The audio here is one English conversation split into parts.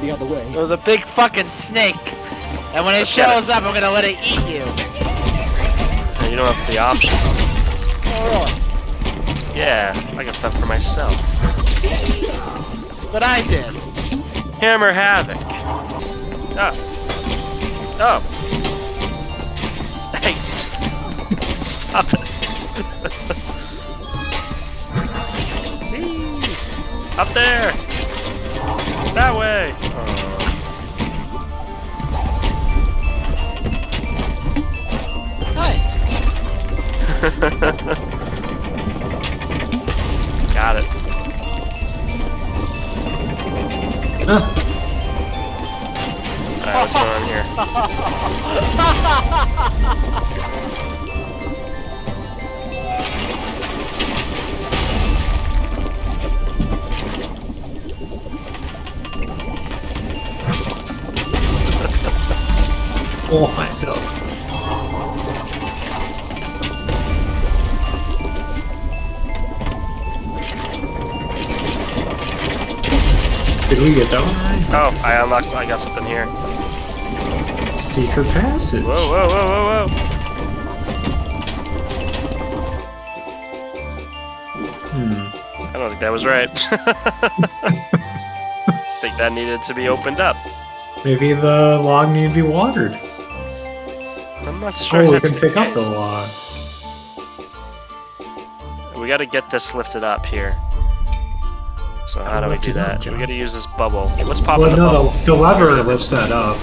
the other way. It was a big fucking snake. And when it Let's get shows up, I'm gonna let it eat you. You don't have the option. Oh, really? Yeah, I got fend for myself. But I did. Hammer Havoc. Oh. Oh. Hey. Stop it. Up there. That way. Oh. Nice. Got it. Ah, Alright, what's going on here? oh myself. Did we get that one right? Oh, I unlocked. I got something here. Secret passage. Whoa, whoa, whoa, whoa, whoa. Hmm. I don't think that was right. I think that needed to be opened up. Maybe the log need to be watered. I'm not sure. Oh, we can pick up the log. We gotta get this lifted up here. So how do we do that? We gotta use this bubble. What's popping Well, the no, bubble? the, the lever lifts that up.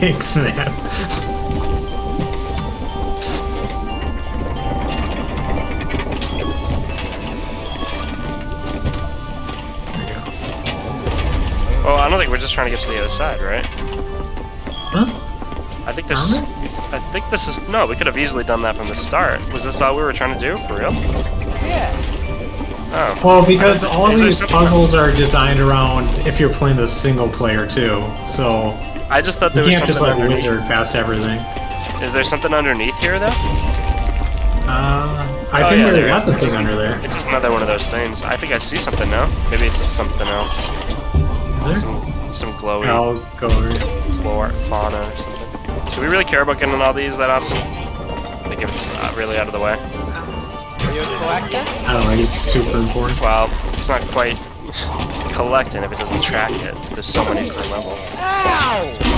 Thanks, man. There you go. Oh, I don't think we're just trying to get to the other side, right? Huh? I think this. Armor? I think this is no. We could have easily done that from the start. Was this all we were trying to do for real? Yeah. Oh. Well, because all Is these something- puzzles are designed around if you're playing the single player too, so I just thought you there was can't something just let underneath. wizard past everything. Is there something underneath here though? Uh, I Oh, think yeah, there there was is. the It's thing under there. It's just another one of those things. I think I see something now. Maybe it's just something else. Is there? Some some glowy I'll go over. here. flora, fauna or something. Do we really care about getting all these that often? I think if it's uh, really out of the way. Are you a collector? I don't know. It's super important. Well, it's not quite collecting if it doesn't track it. There's so many per level. Ow!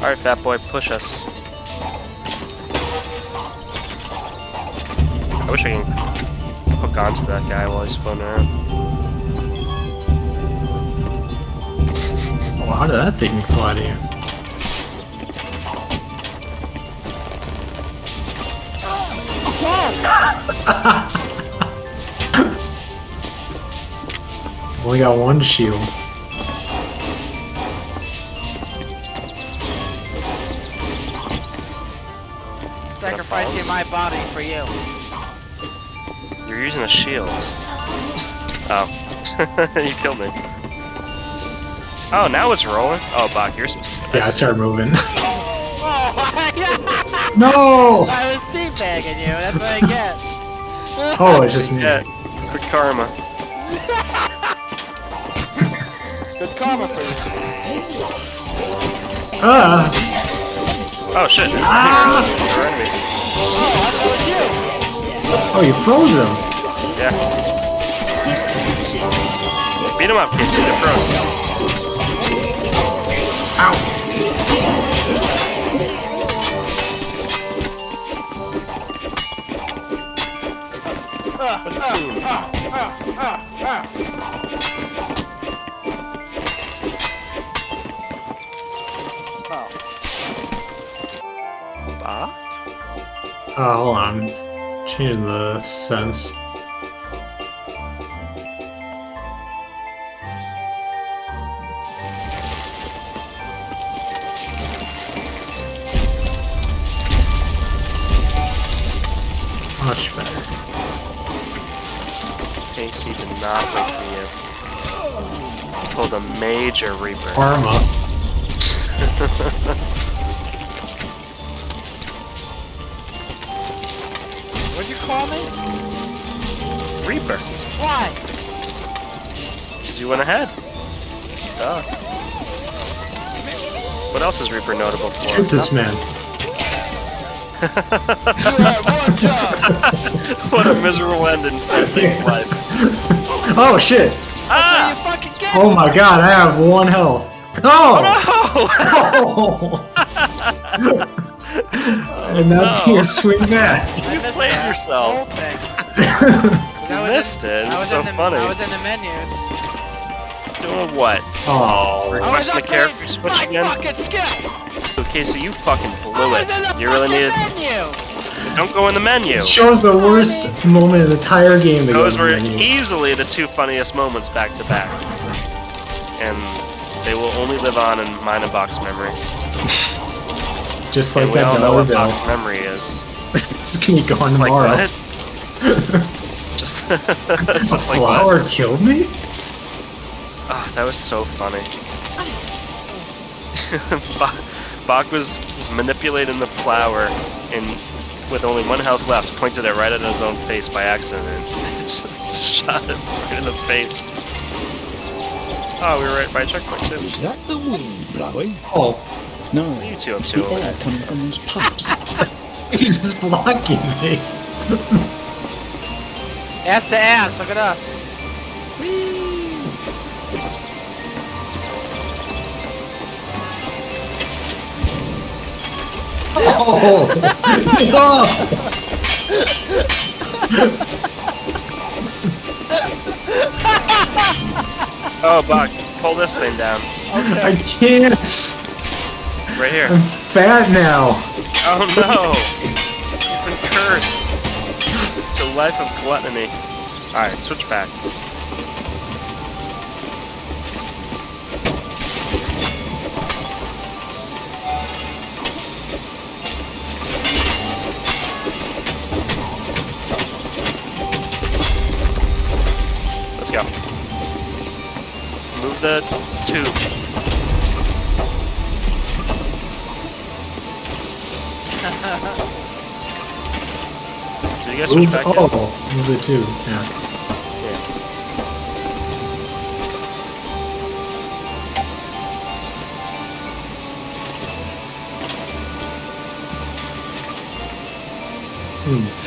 Alright, fat boy, push us. I wish I can hook onto that guy while he's floating around. Well, how did that thing fly to you? Only got one shield. Sacrificing my body for you. You're using a shield. Oh. you killed me. Oh, now it's rolling? Oh, Bach, you're supposed to... Yeah, I started moving. Oh, no! I was teabagging you. That's what I get. Oh, it's just me. Yeah, good karma. Good karma for you. Ah! Oh, shit. Ah! I didn't realize we were enemies. Oh, you froze him! Yeah. Beat him up, Casey. They're frozen. Uh, hold on. Changing the sense. Much better. Casey did not wait for you. Pulled a major Reaper. Karma. What'd you call me? Reaper. Why? Because you went ahead. Duh. What else is Reaper notable for? Shoot this man. what a miserable end in Thing's life. Oh shit! Ah! get Oh my god, I have one health. Oh! No! and now No. you swing back. You played yourself. You missed it. It was was so in the, funny. I was in the menus. Doing what? Oh. oh, oh I was Requesting a up character playing switch my again? fucking. Okay, so you fucking blew was in the it. You really fucking needed. menu. Don't go in the menu. It shows the worst moment in the entire game. Those to were easily the two funniest moments back to back. And they will only live on in mine and box memory. Just And like we that all know what box memory is. Can you go on Like tomorrow? what? just, just a like what? flower killed me? Ah, that was so funny. Bach, Bach was manipulating the flower and with only one health left, pointed it right at his own face by accident and just shot it right in the face. Oh, we were right by a checkpoint too. Is that the wind blowing? Oh, No, you two up it's to the over air coming from those pumps. he's just blocking me. Ass to ass. Look at us. Oh! oh. Oh, Bach, pull this thing down. I can't! Right here. I'm fat now! Oh no! He's been cursed to a life of gluttony. Alright, switch back. The tube. Did you guys switch back yet? oh, move too. Yeah. Yeah. Hmm.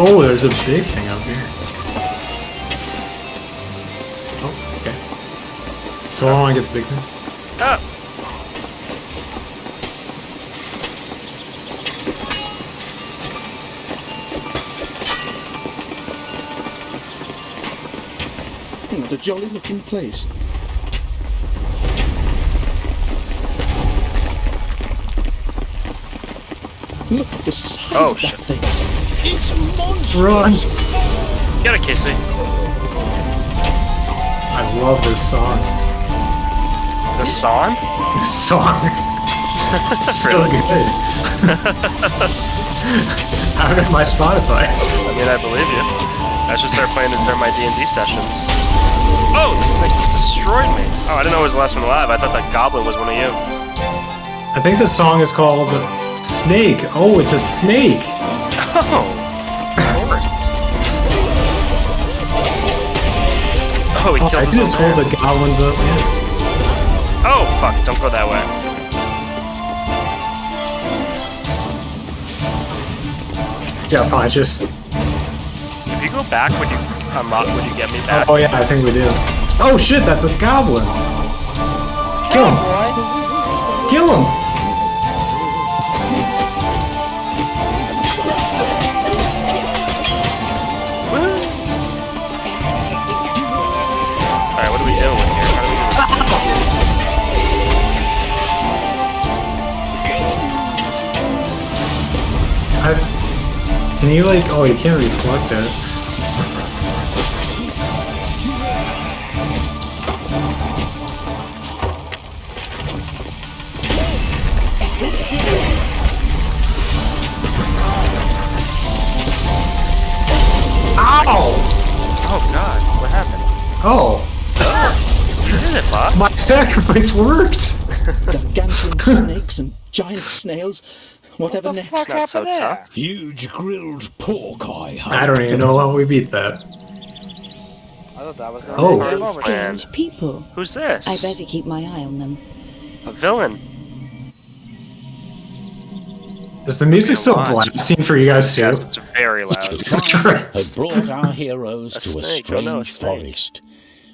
Oh, there's a big thing up here. Oh, okay. So long I get the big thing. Ah! Hmm, What a jolly looking place. Look at the size Oh, of that shit. thing. It's monstrous. Run! Get it, Casey. I love this song. The song? The song. so Really? good. Out of my Spotify. I mean, I believe you. I should start playing it during my D&D sessions. Oh, the snake just destroyed me. Oh, I didn't know it was the last one alive. I thought that goblin was one of you. I think the song is called Snake. Oh, it's a snake. Oh. Oh, he Oh, killed his can own just hold the goblins up. Yeah. Oh, fuck. Don't go that way. Yeah, fine, just. If you go back, would you unlock, would you get me back? Oh yeah, I think we do. Oh shit, that's a goblin. Kill him! Kill him! Can you like? Oh, you can't reflect it. Ow! Oh god, what happened? Oh, You did it, Bob. my sacrifice worked. Gargantuan snakes and giant snails. Whatever What the next. fuck not so happened there? tough. Huge grilled pork, I hope. I don't even know how we beat that. I thought that was gonna Oh. be a game over. Man. Strange people. Who's this? I better keep my eye on them. A villain. Is the music so Come on. blasting for you guys too? Yes, it's very loud. The tribe had brought our heroes A to a strange oh no, a forest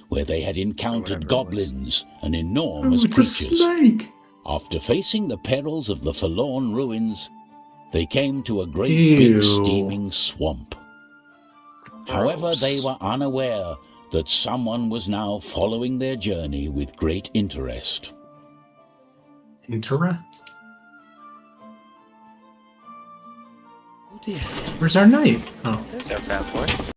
where they had encountered Whatever it was. goblins and Oh, enormous it's a creatures. Snake. After facing the perils of the forlorn ruins, they came to a great Ew. big steaming swamp. However, they were unaware that someone was now following their journey with great interest. Intera? Oh. Where's our knight? Oh. There's our fat boy.